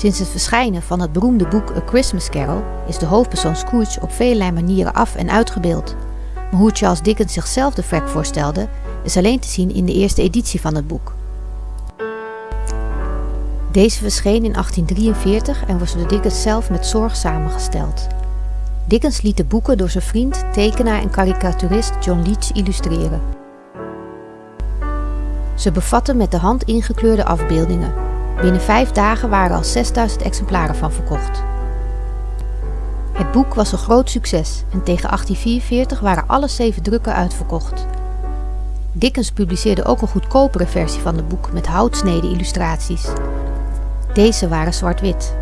Sinds het verschijnen van het beroemde boek A Christmas Carol is de hoofdpersoon Scrooge op vele manieren af- en uitgebeeld. Maar hoe Charles Dickens zichzelf de vrek voorstelde, is alleen te zien in de eerste editie van het boek. Deze verscheen in 1843 en was door Dickens zelf met zorg samengesteld. Dickens liet de boeken door zijn vriend, tekenaar en karikaturist John Leech illustreren. Ze bevatten met de hand ingekleurde afbeeldingen. Binnen vijf dagen waren al 6000 exemplaren van verkocht. Het boek was een groot succes en tegen 1844 waren alle zeven drukken uitverkocht. Dickens publiceerde ook een goedkopere versie van het boek met houtsneden illustraties. Deze waren zwart-wit